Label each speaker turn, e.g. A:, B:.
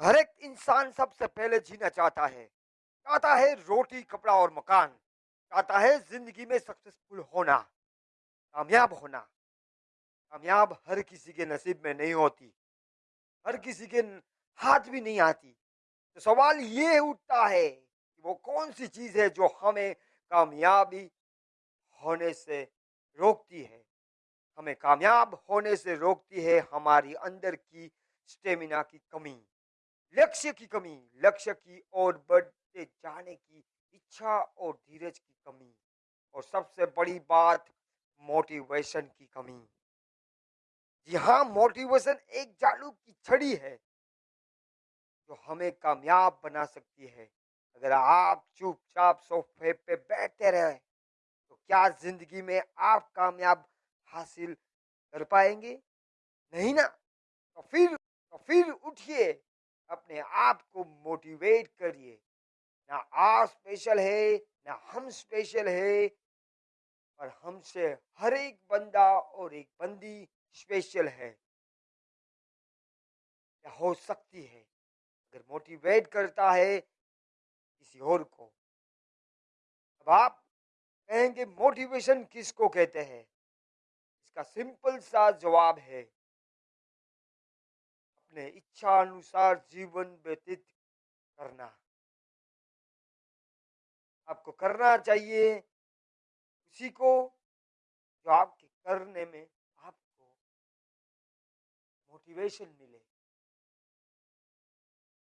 A: हर एक इंसान सबसे पहले जीना चाहता है। चाहता है रोटी, कपड़ा और मकान। चाहता है ज़िंदगी में सक्सेसफुल होना। कामयाब होना। कामयाब हर किसी के नसीब में नहीं होती। हर किसी के हाथ भी नहीं आती। तो सवाल ये उठता है कि वो कौन सी चीज़ है जो हमें कामयाबी होने से रोकती है? हमें कामयाब होने से रोकती है हमारी अंदर की स्टेमिना की कमी। लक्ष्य की कमी, लक्ष्य की ओर बढ़ते जाने की इच्छा और धीरज की कमी और सबसे बड़ी बात मोटिवेशन की कमी। जी हाँ मोटिवेशन एक जादू की छड़ी है जो हमें कामयाब बना सकती है। अगर आप चुपचाप सोफे पे बैठे रहे तो क्या ज़िंदगी में आप कामयाब हासिल कर पाएँगे? नहीं ना? तो फिर तो फिर उठिए। आप को मोटिवेट करिए। ना आप स्पेशल है, ना हम स्पेशल है और हमसे हर एक बंदा और एक बंदी स्पेशल है। या हो सकती है, अगर मोटिवेट करता है किसी और को। अब आप कहेंगे मोटिवेशन किसको कहते हैं? इसका सिंपल सा जवाब है अपने इच्छा अनुसार जीवन व्यतीत करना। आपको करना चाहिए उसी को जो आपके करने में आपको मोटिवेशन मिले।